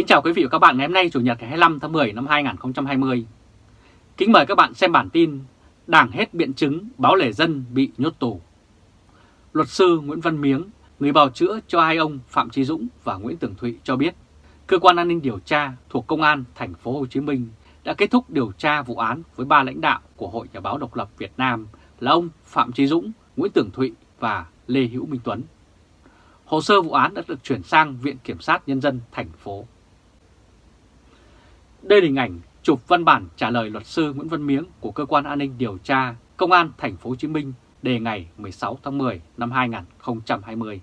Kính chào quý vị và các bạn ngày hôm nay Chủ nhật ngày 25 tháng 10 năm 2020. Kính mời các bạn xem bản tin Đảng hết biện chứng báo lề dân bị nhốt tù. Luật sư Nguyễn Văn Miếng, người bào chữa cho hai ông Phạm Trí Dũng và Nguyễn Tường Thụy cho biết, cơ quan an ninh điều tra thuộc Công an thành phố Hồ Chí Minh đã kết thúc điều tra vụ án với ba lãnh đạo của Hội Nhà báo độc lập Việt Nam là ông Phạm Trí Dũng, Nguyễn Tường Thụy và Lê Hữu Minh Tuấn. Hồ sơ vụ án đã được chuyển sang Viện Kiểm sát Nhân dân thành phố. Đây là hình ảnh chụp văn bản trả lời luật sư Nguyễn Văn Miếng của cơ quan an ninh điều tra Công an thành phố Hồ Chí Minh đề ngày 16 tháng 10 năm 2020.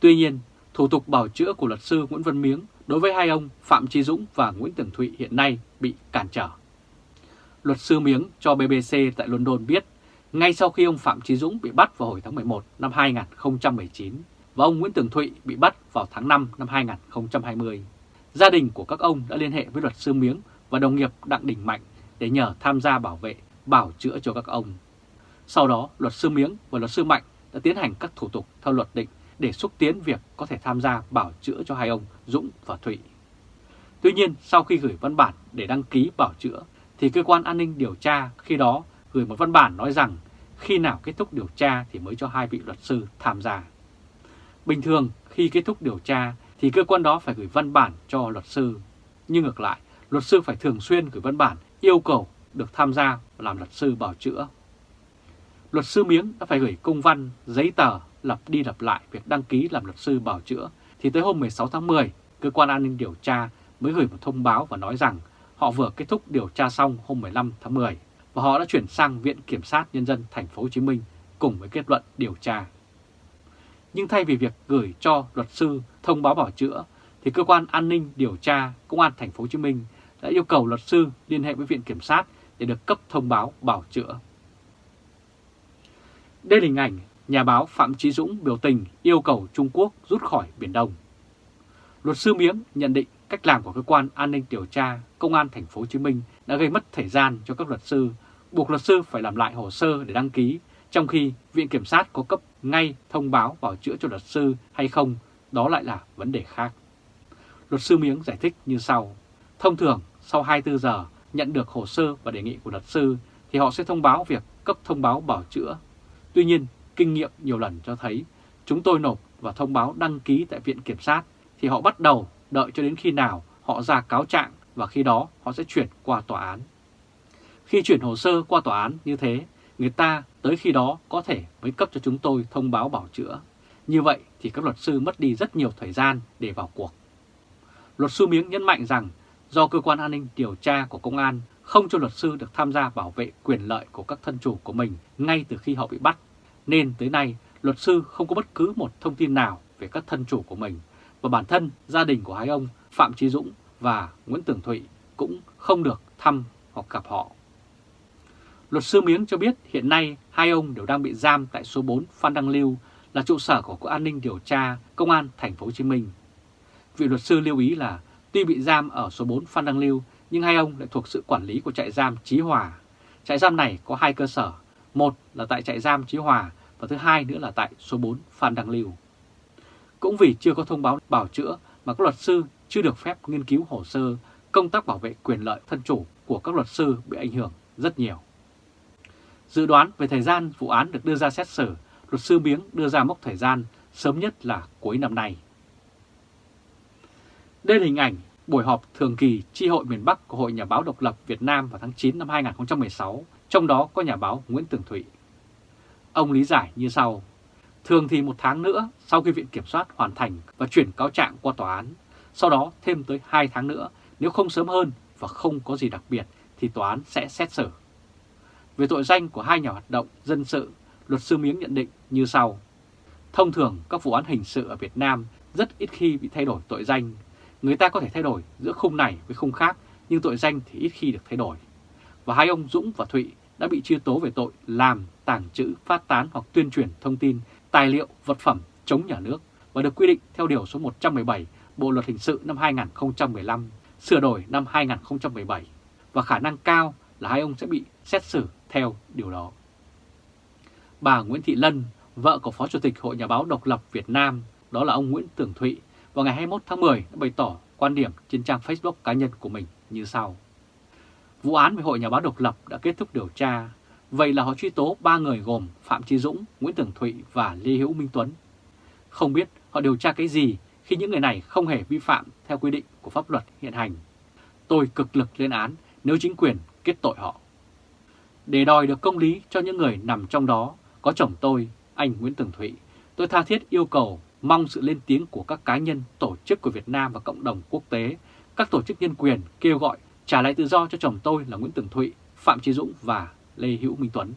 Tuy nhiên, thủ tục bảo chữa của luật sư Nguyễn Văn Miếng đối với hai ông Phạm Trí Dũng và Nguyễn Tường Thụy hiện nay bị cản trở. Luật sư Miếng cho BBC tại London biết, ngay sau khi ông Phạm Trí Dũng bị bắt vào hồi tháng 11 năm 2019 và ông Nguyễn Tường Thụy bị bắt vào tháng 5 năm 2020, gia đình của các ông đã liên hệ với luật sư Miếng và đồng nghiệp Đặng Đình Mạnh để nhờ tham gia bảo vệ, bảo chữa cho các ông. Sau đó, luật sư Miếng và luật sư Mạnh đã tiến hành các thủ tục theo luật định để xúc tiến việc có thể tham gia bảo chữa cho hai ông Dũng và Thụy. Tuy nhiên, sau khi gửi văn bản để đăng ký bảo chữa, thì cơ quan an ninh điều tra khi đó gửi một văn bản nói rằng khi nào kết thúc điều tra thì mới cho hai vị luật sư tham gia. Bình thường, khi kết thúc điều tra thì cơ quan đó phải gửi văn bản cho luật sư. Nhưng ngược lại, luật sư phải thường xuyên gửi văn bản yêu cầu được tham gia làm luật sư bảo chữa. Luật sư Miếng đã phải gửi công văn, giấy tờ lặp đi lặp lại việc đăng ký làm luật sư bảo chữa thì tới hôm 16 tháng 10, cơ quan an ninh điều tra mới gửi một thông báo và nói rằng họ vừa kết thúc điều tra xong hôm 15 tháng 10 và họ đã chuyển sang Viện Kiểm sát Nhân dân thành phố Hồ Chí Minh cùng với kết luận điều tra. Nhưng thay vì việc gửi cho luật sư thông báo bảo chữa thì cơ quan an ninh điều tra Công an thành phố Hồ Chí Minh đã yêu cầu luật sư liên hệ với Viện Kiểm sát để được cấp thông báo bảo chữa. Đây là hình ảnh nhà báo Phạm Chí Dũng biểu tình yêu cầu Trung Quốc rút khỏi Biển Đông. Luật sư Miếng nhận định cách làm của cơ quan an ninh điều tra Công an thành phố Hồ Chí Minh đã gây mất thời gian cho các luật sư, buộc luật sư phải làm lại hồ sơ để đăng ký, trong khi Viện Kiểm sát có cấp ngay thông báo bảo chữa cho luật sư hay không, đó lại là vấn đề khác. Luật sư Miếng giải thích như sau. Thông thường, sau 24 giờ nhận được hồ sơ và đề nghị của luật sư thì họ sẽ thông báo việc cấp thông báo bảo chữa. Tuy nhiên, kinh nghiệm nhiều lần cho thấy chúng tôi nộp và thông báo đăng ký tại Viện Kiểm sát thì họ bắt đầu đợi cho đến khi nào họ ra cáo trạng và khi đó họ sẽ chuyển qua tòa án. Khi chuyển hồ sơ qua tòa án như thế, người ta tới khi đó có thể mới cấp cho chúng tôi thông báo bảo chữa. Như vậy thì các luật sư mất đi rất nhiều thời gian để vào cuộc. Luật sư Miếng nhấn mạnh rằng do cơ quan an ninh điều tra của công an không cho luật sư được tham gia bảo vệ quyền lợi của các thân chủ của mình ngay từ khi họ bị bắt, nên tới nay luật sư không có bất cứ một thông tin nào về các thân chủ của mình và bản thân gia đình của hai ông Phạm Trí Dũng và Nguyễn Tường Thụy cũng không được thăm hoặc gặp họ. Luật sư Miếng cho biết hiện nay hai ông đều đang bị giam tại số 4 Phan Đăng Lưu là trụ sở của Cục An ninh điều tra Công an thành phố Hồ Chí Minh. Vị luật sư lưu ý là tuy bị giam ở số 4 Phan Đăng Lưu nhưng hai ông lại thuộc sự quản lý của trại giam Chí Hòa. Trại giam này có hai cơ sở, một là tại trại giam Chí Hòa và thứ hai nữa là tại số 4 Phan Đăng Lưu. Cũng vì chưa có thông báo bảo chữa mà các luật sư chưa được phép nghiên cứu hồ sơ, công tác bảo vệ quyền lợi thân chủ của các luật sư bị ảnh hưởng rất nhiều. Dự đoán về thời gian vụ án được đưa ra xét xử, luật sư Miếng đưa ra mốc thời gian sớm nhất là cuối năm nay. Đây là hình ảnh buổi họp thường kỳ tri hội miền Bắc của Hội Nhà báo Độc lập Việt Nam vào tháng 9 năm 2016, trong đó có nhà báo Nguyễn Tường Thụy. Ông lý giải như sau. Thường thì một tháng nữa sau khi Viện Kiểm soát hoàn thành và chuyển cáo trạng qua tòa án, sau đó thêm tới 2 tháng nữa, nếu không sớm hơn và không có gì đặc biệt thì tòa án sẽ xét xử. Về tội danh của hai nhà hoạt động dân sự, luật sư Miếng nhận định như sau. Thông thường các vụ án hình sự ở Việt Nam rất ít khi bị thay đổi tội danh. Người ta có thể thay đổi giữa khung này với khung khác, nhưng tội danh thì ít khi được thay đổi. Và hai ông Dũng và Thụy đã bị truy tố về tội làm, tàng trữ, phát tán hoặc tuyên truyền thông tin, tài liệu, vật phẩm chống nhà nước và được quy định theo Điều số 117 Bộ Luật Hình sự năm 2015, sửa đổi năm 2017 và khả năng cao là hai ông sẽ bị xét xử theo điều đó. Bà Nguyễn Thị Lân, vợ của Phó Chủ tịch Hội Nhà báo Độc lập Việt Nam, đó là ông Nguyễn Tường Thụy, vào ngày 21 tháng 10 đã bày tỏ quan điểm trên trang Facebook cá nhân của mình như sau. Vụ án về Hội Nhà báo độc lập đã kết thúc điều tra, vậy là họ truy tố 3 người gồm Phạm Trí Dũng, Nguyễn Tường Thụy và Lê Hữu Minh Tuấn. Không biết họ điều tra cái gì khi những người này không hề vi phạm theo quy định của pháp luật hiện hành. Tôi cực lực lên án nếu chính quyền kết tội họ. Để đòi được công lý cho những người nằm trong đó, có chồng tôi, anh Nguyễn Tường Thụy, tôi tha thiết yêu cầu mong sự lên tiếng của các cá nhân, tổ chức của Việt Nam và cộng đồng quốc tế, các tổ chức nhân quyền kêu gọi trả lại tự do cho chồng tôi là Nguyễn Tường Thụy, Phạm Trí Dũng và Lê Hữu Minh Tuấn.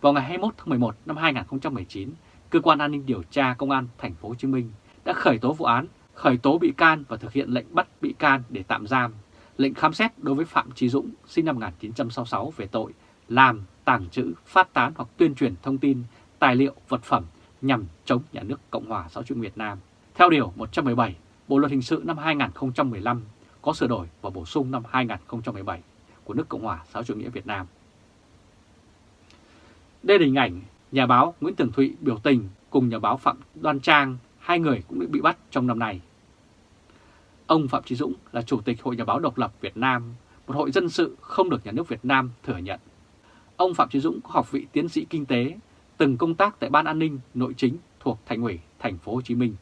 Vào ngày 21 tháng 11 năm 2019, cơ quan an ninh điều tra công an thành phố Hồ Chí Minh đã khởi tố vụ án, khởi tố bị can và thực hiện lệnh bắt bị can để tạm giam, lệnh khám xét đối với Phạm Trí Dũng sinh năm 1966 về tội làm, tàng trữ, phát tán hoặc tuyên truyền thông tin, tài liệu, vật phẩm nhằm chống nhà nước Cộng hòa xã hội chủ nghĩa Việt Nam. Theo Điều 117, Bộ Luật Hình sự năm 2015 có sửa đổi và bổ sung năm 2017 của nước Cộng hòa xã hội chủ nghĩa Việt Nam. Đây là hình ảnh nhà báo Nguyễn Tường Thụy biểu tình cùng nhà báo Phạm Đoan Trang, hai người cũng bị bắt trong năm nay. Ông Phạm Trí Dũng là Chủ tịch Hội Nhà báo Độc lập Việt Nam, một hội dân sự không được nhà nước Việt Nam thừa nhận. Ông Phạm Trí Dũng có học vị tiến sĩ kinh tế, từng công tác tại Ban An ninh Nội chính thuộc Thành ủy Thành phố Hồ Chí Minh.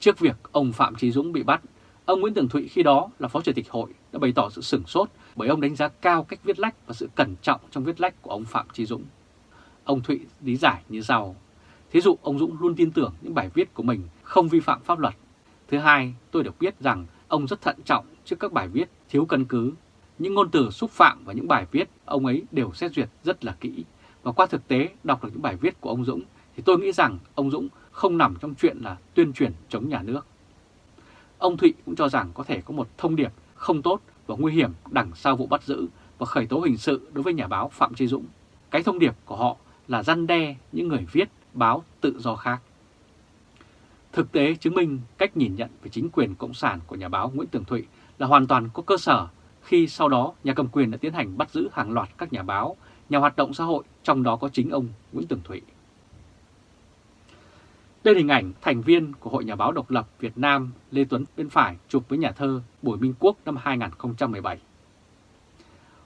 Trước việc ông Phạm Trí Dũng bị bắt, ông Nguyễn Tường Thụy khi đó là Phó Chủ tịch Hội đã bày tỏ sự sửng sốt bởi ông đánh giá cao cách viết lách và sự cẩn trọng trong viết lách của ông Phạm Trí Dũng. Ông Thụy lý giải như sau. Thí dụ ông Dũng luôn tin tưởng những bài viết của mình không vi phạm pháp luật. Thứ hai, tôi được biết rằng ông rất thận trọng trước các bài viết thiếu căn cứ. Những ngôn từ xúc phạm và những bài viết ông ấy đều xét duyệt rất là kỹ. Và qua thực tế đọc được những bài viết của ông Dũng thì tôi nghĩ rằng ông Dũng không nằm trong chuyện là tuyên truyền chống nhà nước. Ông Thụy cũng cho rằng có thể có một thông điệp không tốt và nguy hiểm đằng sau vụ bắt giữ và khởi tố hình sự đối với nhà báo Phạm Trí Dũng. Cái thông điệp của họ là răn đe những người viết báo tự do khác. Thực tế chứng minh cách nhìn nhận về chính quyền Cộng sản của nhà báo Nguyễn Tường Thụy là hoàn toàn có cơ sở khi sau đó nhà cầm quyền đã tiến hành bắt giữ hàng loạt các nhà báo, nhà hoạt động xã hội, trong đó có chính ông Nguyễn Tường Thụy. Đây là hình ảnh thành viên của Hội Nhà báo Độc lập Việt Nam Lê Tuấn bên phải chụp với nhà thơ Bùi Minh Quốc năm 2017.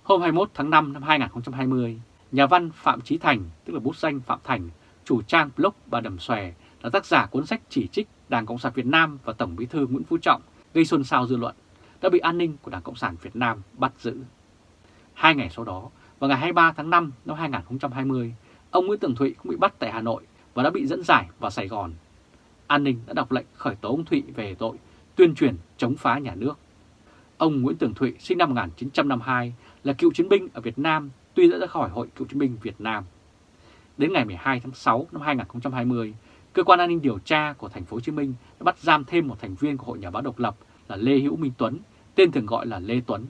Hôm 21 tháng 5 năm 2020, nhà văn Phạm Trí Thành, tức là bút danh Phạm Thành, chủ trang blog Bà Đầm Xòe, là tác giả cuốn sách chỉ trích Đảng Cộng sản Việt Nam và Tổng bí thư Nguyễn Phú Trọng gây xôn xao dư luận, đã bị an ninh của Đảng Cộng sản Việt Nam bắt giữ. Hai ngày sau đó, vào ngày 23 tháng 5 năm 2020, ông Nguyễn Tường Thụy cũng bị bắt tại Hà Nội và đã bị dẫn giải vào Sài Gòn. An ninh đã đọc lệnh khởi tố ông Thụy về tội tuyên truyền chống phá nhà nước. Ông Nguyễn Tường Thụy sinh năm 1952 là cựu chiến binh ở Việt Nam tuy đã ra khỏi Hội Cựu chiến binh Việt Nam. Đến ngày 12 tháng 6 năm 2020, cơ quan an ninh điều tra của thành phố Hồ Chí Minh đã bắt giam thêm một thành viên của Hội Nhà báo độc lập là Lê Hữu Minh Tuấn, tên thường gọi là Lê Tuấn.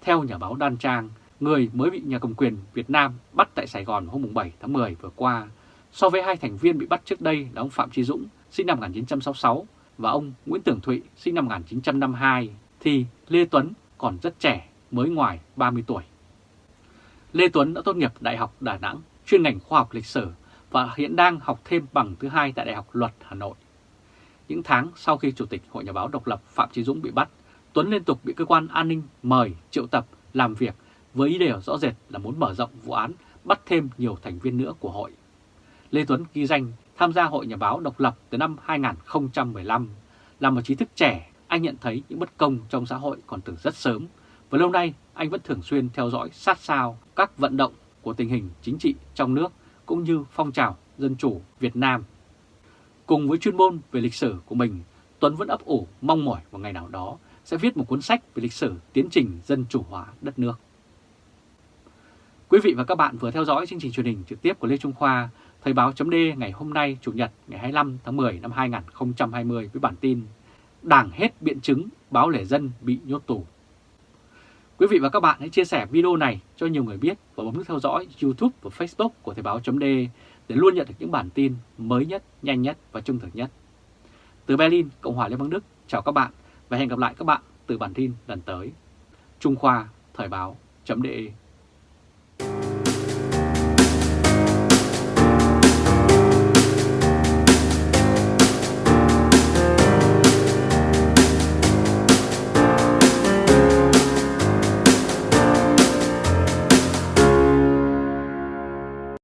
Theo nhà báo Đan Trang, người mới bị nhà cầm quyền Việt Nam bắt tại Sài Gòn hôm 7 tháng 10 vừa qua, so với hai thành viên bị bắt trước đây là ông Phạm Trí Dũng sinh năm 1966 và ông Nguyễn Tường Thụy sinh năm 1952, thì Lê Tuấn còn rất trẻ, mới ngoài 30 tuổi. Lê Tuấn đã tốt nghiệp Đại học Đà Nẵng, chuyên ngành khoa học lịch sử và hiện đang học thêm bằng thứ hai tại Đại học Luật Hà Nội. Những tháng sau khi Chủ tịch Hội Nhà báo độc lập Phạm Trí Dũng bị bắt, Tuấn liên tục bị cơ quan an ninh mời triệu tập làm việc với ý đề rõ rệt là muốn mở rộng vụ án, bắt thêm nhiều thành viên nữa của hội. Lê Tuấn ghi danh tham gia Hội Nhà báo độc lập từ năm 2015. Là một trí thức trẻ, anh nhận thấy những bất công trong xã hội còn từ rất sớm và lâu nay anh vẫn thường xuyên theo dõi sát sao các vận động của tình hình chính trị trong nước cũng như phong trào dân chủ Việt Nam. Cùng với chuyên môn về lịch sử của mình, Tuấn vẫn ấp ủ mong mỏi một ngày nào đó sẽ viết một cuốn sách về lịch sử tiến trình dân chủ hóa đất nước. Quý vị và các bạn vừa theo dõi chương trình truyền hình trực tiếp của Lê Trung Khoa, Thời báo chấm ngày hôm nay Chủ nhật ngày 25 tháng 10 năm 2020 với bản tin Đảng hết biện chứng, báo lẻ dân bị nhốt tù. Quý vị và các bạn hãy chia sẻ video này cho nhiều người biết và bấm nút theo dõi YouTube và Facebook của Thời Báo .de để luôn nhận được những bản tin mới nhất, nhanh nhất và trung thực nhất. Từ Berlin, Cộng hòa Liên bang Đức, chào các bạn và hẹn gặp lại các bạn từ bản tin lần tới. Trung Khoa, Thời Báo .de.